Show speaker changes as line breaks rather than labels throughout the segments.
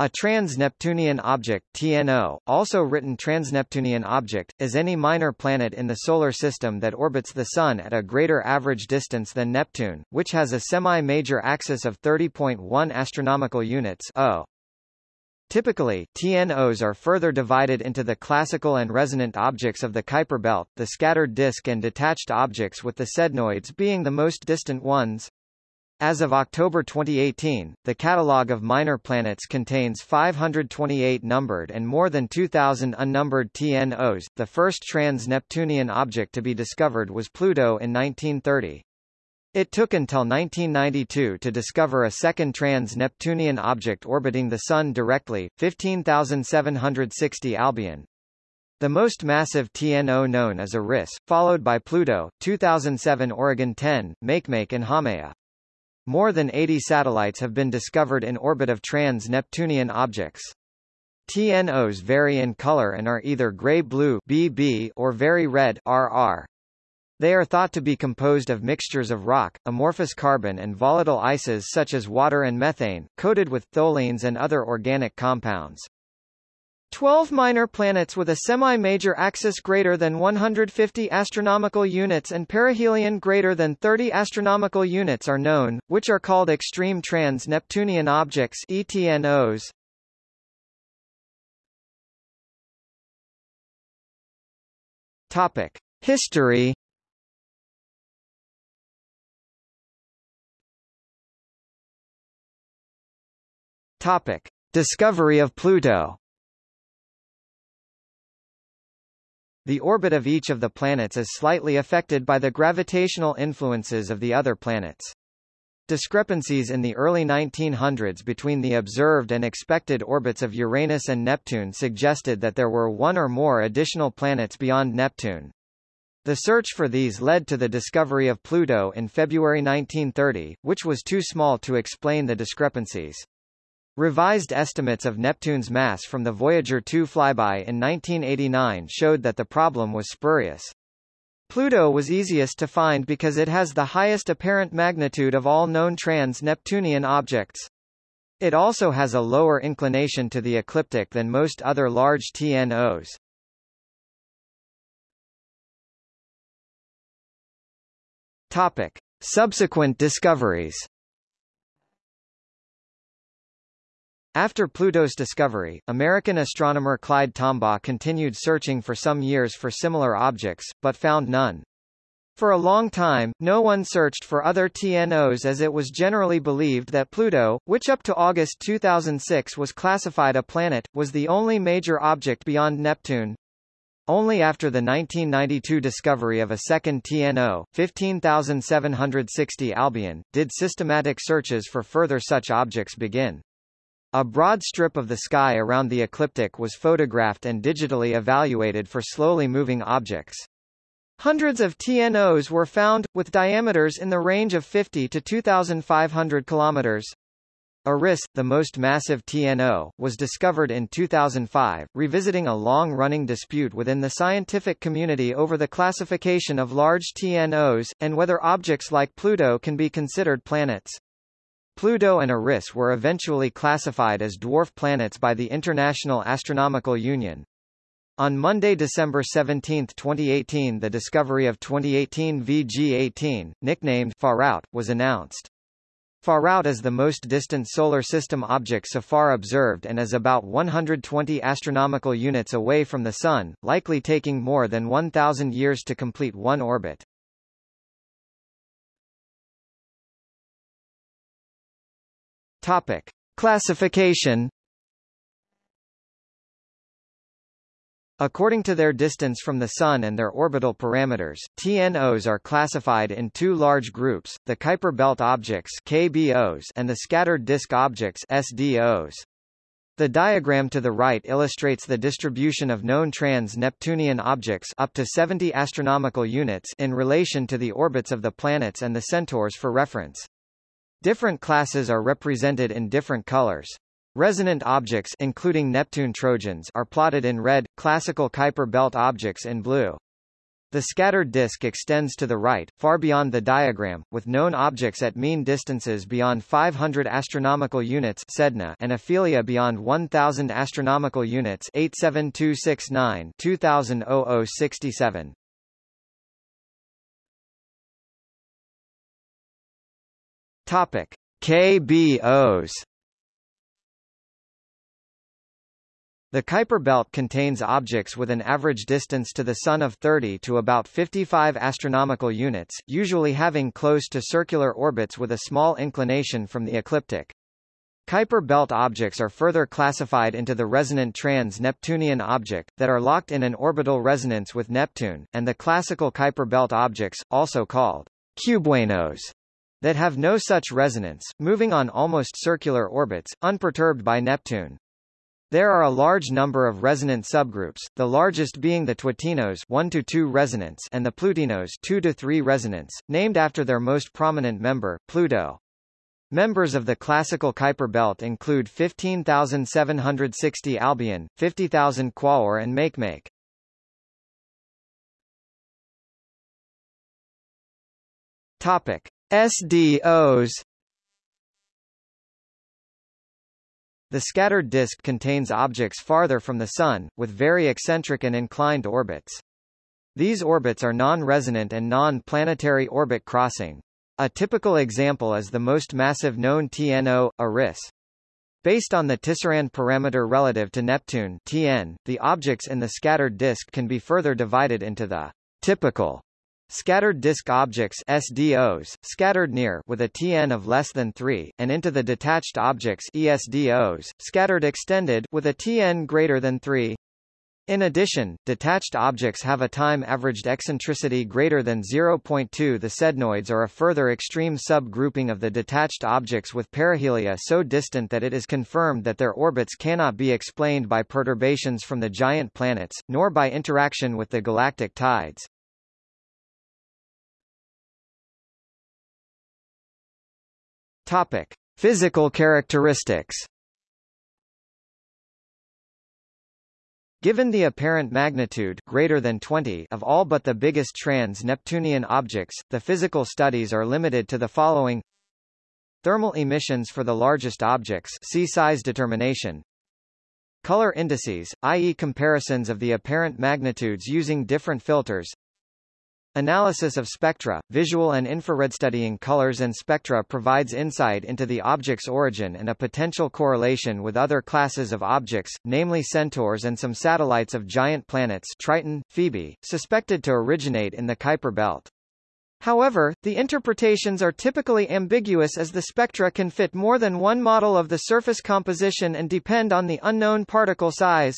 A trans-Neptunian object TNO, also written transneptunian object, is any minor planet in the Solar System that orbits the Sun at a greater average distance than Neptune, which has a semi-major axis of 30.1 astronomical units o. Typically, TNOs are further divided into the classical and resonant objects of the Kuiper belt, the scattered disk and detached objects with the sednoids being the most distant ones. As of October 2018, the catalogue of minor planets contains 528 numbered and more than 2,000 unnumbered TNOs. The first trans-Neptunian object to be discovered was Pluto in 1930. It took until 1992 to discover a second trans-Neptunian object orbiting the Sun directly, 15,760 Albion. The most massive TNO known is Eris, followed by Pluto, 2007 Oregon 10, Makemake and Haumea. More than 80 satellites have been discovered in orbit of trans-Neptunian objects. TNOs vary in color and are either gray-blue (BB) or very red (RR). They are thought to be composed of mixtures of rock, amorphous carbon and volatile ices such as water and methane, coated with tholins and other organic compounds. 12 minor planets with a semi-major axis greater than 150 astronomical units and perihelion greater than 30 astronomical units are known, which are called extreme trans-Neptunian objects ETNOs. Topic: History Topic: Discovery of Pluto The orbit of each of the planets is slightly affected by the gravitational influences of the other planets. Discrepancies in the early 1900s between the observed and expected orbits of Uranus and Neptune suggested that there were one or more additional planets beyond Neptune. The search for these led to the discovery of Pluto in February 1930, which was too small to explain the discrepancies. Revised estimates of Neptune's mass from the Voyager 2 flyby in 1989 showed that the problem was spurious. Pluto was easiest to find because it has the highest apparent magnitude of all known trans-Neptunian objects. It also has a lower inclination to the ecliptic than most other large TNOs. Topic. Subsequent discoveries After Pluto's discovery, American astronomer Clyde Tombaugh continued searching for some years for similar objects, but found none. For a long time, no one searched for other TNOs as it was generally believed that Pluto, which up to August 2006 was classified a planet, was the only major object beyond Neptune. Only after the 1992 discovery of a second TNO, 15,760 Albion, did systematic searches for further such objects begin. A broad strip of the sky around the ecliptic was photographed and digitally evaluated for slowly moving objects. Hundreds of TNOs were found, with diameters in the range of 50 to 2,500 kilometers. Eris, the most massive TNO, was discovered in 2005, revisiting a long-running dispute within the scientific community over the classification of large TNOs, and whether objects like Pluto can be considered planets. Pluto and Eris were eventually classified as dwarf planets by the International Astronomical Union. On Monday, December 17, 2018 the discovery of 2018 VG-18, nicknamed Far Out, was announced. Far Out is the most distant Solar System object so far observed and is about 120 astronomical units away from the Sun, likely taking more than 1,000 years to complete one orbit. Topic: Classification According to their distance from the Sun and their orbital parameters, TNOs are classified in two large groups, the Kuiper belt objects KBOs and the scattered disk objects SDOs. The diagram to the right illustrates the distribution of known trans-Neptunian objects up to 70 astronomical units in relation to the orbits of the planets and the centaurs for reference. Different classes are represented in different colors. Resonant objects including Neptune trojans are plotted in red, classical Kuiper belt objects in blue. The scattered disk extends to the right, far beyond the diagram, with known objects at mean distances beyond 500 astronomical units (sedna) and aphelia beyond 1000 astronomical units (87269 Topic: KBOs The Kuiper belt contains objects with an average distance to the Sun of 30 to about 55 astronomical units, usually having close to circular orbits with a small inclination from the ecliptic. Kuiper belt objects are further classified into the resonant trans-Neptunian object, that are locked in an orbital resonance with Neptune, and the classical Kuiper belt objects, also called cubewanos, that have no such resonance, moving on almost circular orbits, unperturbed by Neptune. There are a large number of resonant subgroups, the largest being the Twotinos 1 to 2 resonance and the Plutinos 2 to 3 resonance, named after their most prominent member, Pluto. Members of the classical Kuiper belt include 15,760 Albion, 50,000 Quaoar and Makemake. Topic: SDOs The scattered disk contains objects farther from the Sun, with very eccentric and inclined orbits. These orbits are non-resonant and non-planetary orbit crossing. A typical example is the most massive known TNO, Eris. Based on the Tisserand parameter relative to Neptune TN, the objects in the scattered disk can be further divided into the typical Scattered disk objects SDOs, scattered near with a TN of less than 3, and into the detached objects ESDOs, scattered extended with a TN greater than 3. In addition, detached objects have a time-averaged eccentricity greater than 0.2 The sednoids are a further extreme sub-grouping of the detached objects with perihelia so distant that it is confirmed that their orbits cannot be explained by perturbations from the giant planets, nor by interaction with the galactic tides. Topic: Physical characteristics. Given the apparent magnitude greater than 20 of all but the biggest trans-Neptunian objects, the physical studies are limited to the following Thermal emissions for the largest objects see size determination Color indices, i.e. comparisons of the apparent magnitudes using different filters Analysis of spectra, visual and infrared studying colors and spectra provides insight into the object's origin and a potential correlation with other classes of objects, namely centaurs and some satellites of giant planets Triton, Phoebe, suspected to originate in the Kuiper belt. However, the interpretations are typically ambiguous as the spectra can fit more than one model of the surface composition and depend on the unknown particle size.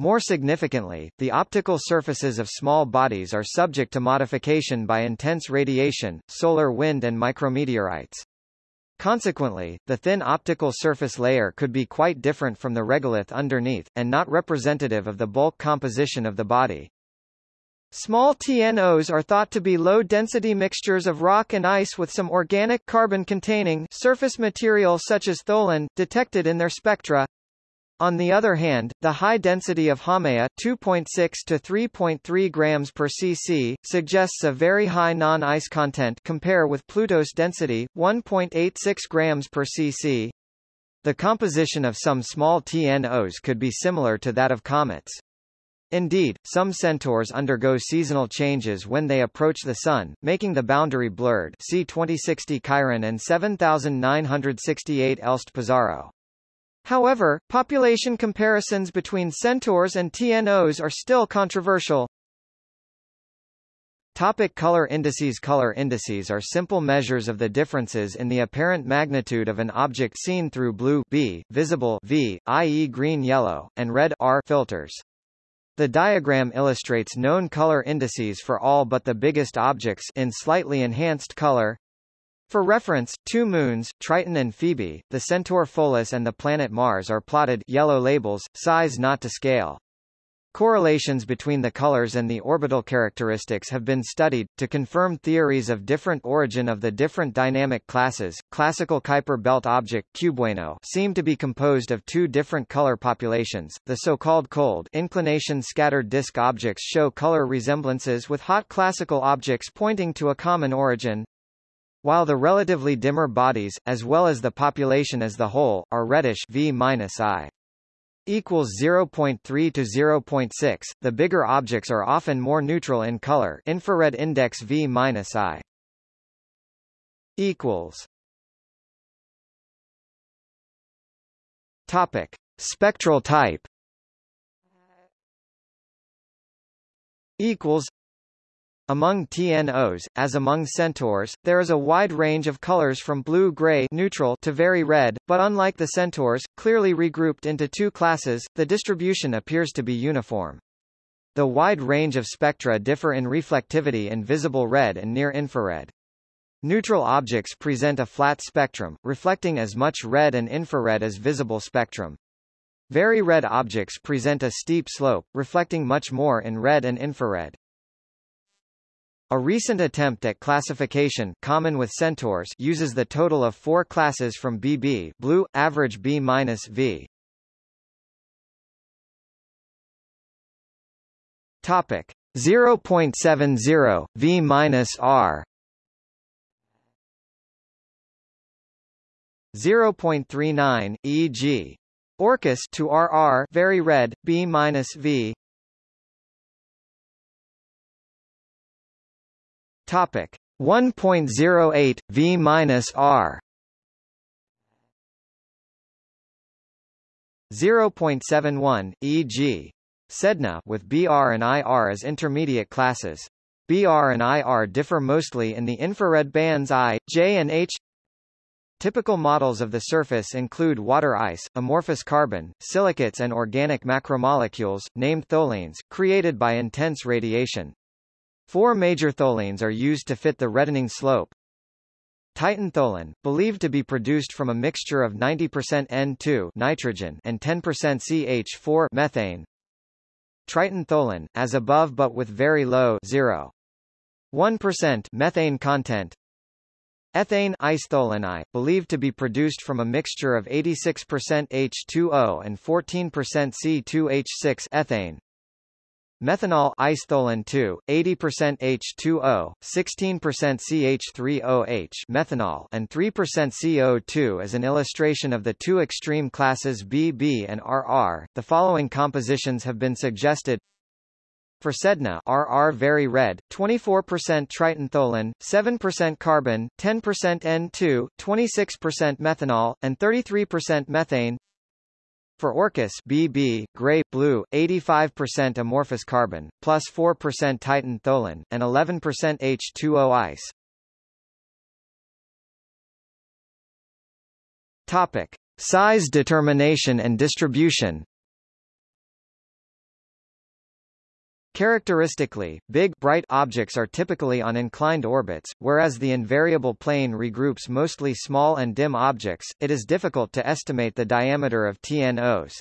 More significantly, the optical surfaces of small bodies are subject to modification by intense radiation, solar wind and micrometeorites. Consequently, the thin optical surface layer could be quite different from the regolith underneath, and not representative of the bulk composition of the body. Small TNOs are thought to be low-density mixtures of rock and ice with some organic carbon-containing surface material such as tholin, detected in their spectra. On the other hand, the high density of Haumea 2.6 to 3.3 grams per cc suggests a very high non-ice content compare with Pluto's density 1.86 grams per cc. The composition of some small TNOs could be similar to that of comets. Indeed, some centaurs undergo seasonal changes when they approach the Sun, making the boundary blurred see 2060 Chiron and 7968 Elst Pizarro. However, population comparisons between centaurs and TNOs are still controversial. Topic color indices Color indices are simple measures of the differences in the apparent magnitude of an object seen through blue B, visible V, i.e. green-yellow, and red R filters. The diagram illustrates known color indices for all but the biggest objects in slightly enhanced color. For reference, two moons, Triton and Phoebe, the centaur Pholus and the planet Mars are plotted yellow labels, size not to scale. Correlations between the colors and the orbital characteristics have been studied, to confirm theories of different origin of the different dynamic classes. Classical Kuiper belt object Cubewano seem to be composed of two different color populations. The so-called cold inclination scattered disk objects show color resemblances with hot classical objects pointing to a common origin, while the relatively dimmer bodies, as well as the population as the whole, are reddish V equals 0.3 to 0.6. The bigger objects are often more neutral in color. Infrared index V minus I equals. Topic: Spectral type uh, equals among TNOs, as among centaurs, there is a wide range of colors from blue-gray neutral to very red, but unlike the centaurs, clearly regrouped into two classes, the distribution appears to be uniform. The wide range of spectra differ in reflectivity in visible red and near-infrared. Neutral objects present a flat spectrum, reflecting as much red and infrared as visible spectrum. Very red objects present a steep slope, reflecting much more in red and infrared. A recent attempt at classification common with centaurs uses the total of four classes from BB blue, average B minus V. Topic 0.70 V minus R 0.39 e.g. Orcus to RR very red B minus V Topic 1.08 V minus R 0.71 e.g. Sedna with BR and IR as intermediate classes. BR and IR differ mostly in the infrared bands I, J and H. Typical models of the surface include water ice, amorphous carbon, silicates and organic macromolecules, named tholins, created by intense radiation. Four major tholins are used to fit the reddening slope. Titan tholin, believed to be produced from a mixture of 90% N2 nitrogen and 10% CH4 methane. Triton tholin, as above but with very low 0. 1% methane content. Ethane isotholin I, believed to be produced from a mixture of 86% H2O and 14% C2H6 ethane. Methanol isotholin 2, 80% H2O, 16% CH3OH methanol and 3% CO2 as an illustration of the two extreme classes BB and RR. The following compositions have been suggested. For Sedna RR very red, 24% Triton tholin, 7% carbon, 10% N2, 26% methanol, and 33% methane. For Orcus BB, gray, blue, 85% amorphous carbon, plus 4% Titan tholin, and 11% H2O ice. Topic. Size determination and distribution Characteristically, big, bright objects are typically on inclined orbits, whereas the invariable plane regroups mostly small and dim objects, it is difficult to estimate the diameter of TNOs.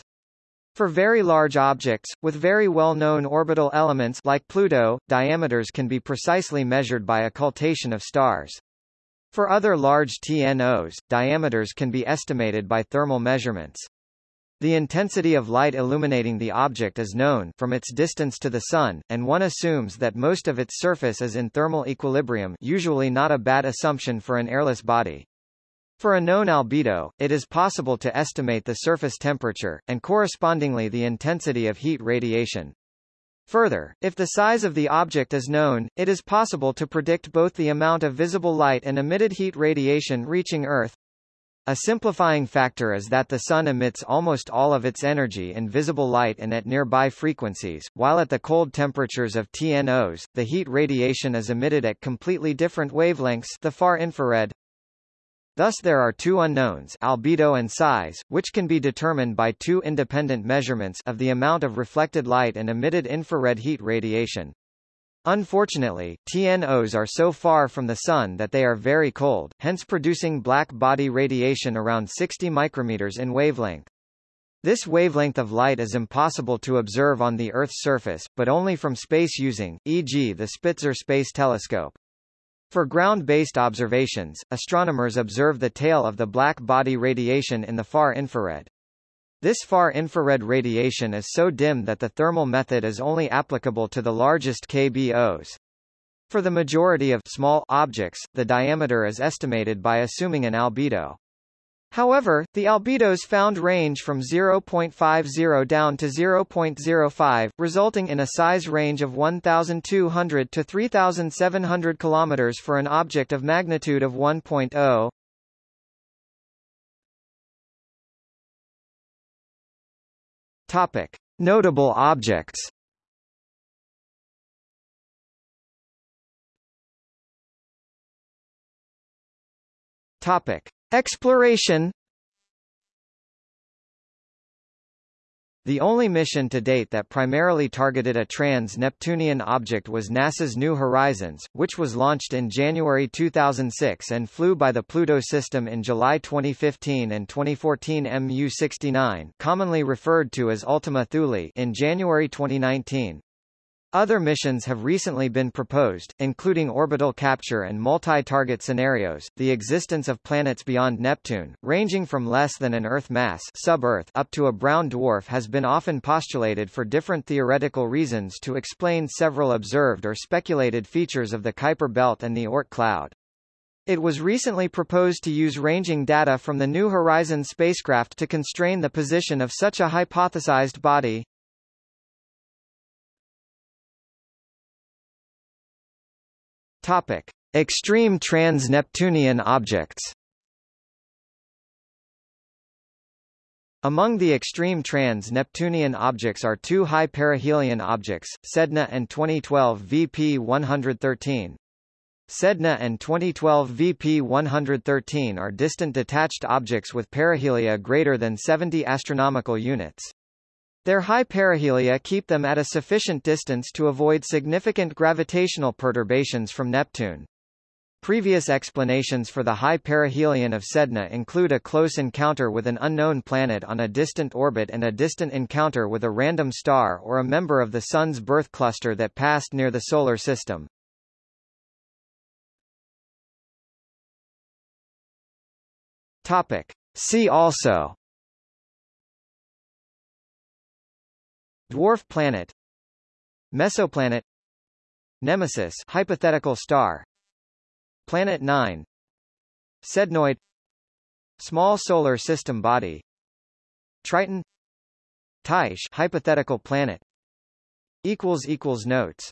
For very large objects, with very well-known orbital elements like Pluto, diameters can be precisely measured by occultation of stars. For other large TNOs, diameters can be estimated by thermal measurements. The intensity of light illuminating the object is known from its distance to the Sun, and one assumes that most of its surface is in thermal equilibrium usually not a bad assumption for an airless body. For a known albedo, it is possible to estimate the surface temperature, and correspondingly the intensity of heat radiation. Further, if the size of the object is known, it is possible to predict both the amount of visible light and emitted heat radiation reaching Earth, a simplifying factor is that the Sun emits almost all of its energy in visible light and at nearby frequencies, while at the cold temperatures of TNOs, the heat radiation is emitted at completely different wavelengths the far infrared. Thus there are two unknowns albedo and size, which can be determined by two independent measurements of the amount of reflected light and emitted infrared heat radiation. Unfortunately, TNOs are so far from the Sun that they are very cold, hence producing black body radiation around 60 micrometers in wavelength. This wavelength of light is impossible to observe on the Earth's surface, but only from space using, e.g. the Spitzer Space Telescope. For ground-based observations, astronomers observe the tail of the black body radiation in the far infrared. This far infrared radiation is so dim that the thermal method is only applicable to the largest KBOs. For the majority of small objects, the diameter is estimated by assuming an albedo. However, the albedos found range from 0.50 down to 0.05, resulting in a size range of 1,200 to 3,700 km for an object of magnitude of 1.0. Topic. Notable objects Topic. Exploration The only mission to date that primarily targeted a trans-Neptunian object was NASA's New Horizons, which was launched in January 2006 and flew by the Pluto system in July 2015 and 2014 MU-69 commonly referred to as Ultima Thule in January 2019. Other missions have recently been proposed, including orbital capture and multi-target scenarios, the existence of planets beyond Neptune, ranging from less than an Earth mass sub-Earth up to a brown dwarf has been often postulated for different theoretical reasons to explain several observed or speculated features of the Kuiper belt and the Oort cloud. It was recently proposed to use ranging data from the New Horizons spacecraft to constrain the position of such a hypothesized body. Topic: Extreme trans-Neptunian objects. Among the extreme trans-Neptunian objects are two high perihelion objects, Sedna and 2012 VP-113. Sedna and 2012 VP-113 are distant detached objects with perihelia greater than 70 astronomical units. Their high perihelia keep them at a sufficient distance to avoid significant gravitational perturbations from Neptune. Previous explanations for the high perihelion of Sedna include a close encounter with an unknown planet on a distant orbit and a distant encounter with a random star or a member of the Sun's birth cluster that passed near the Solar System. Topic. See also Dwarf planet Mesoplanet Nemesis hypothetical star Planet 9 Sednoid Small solar system body Triton Tyche hypothetical planet equals equals notes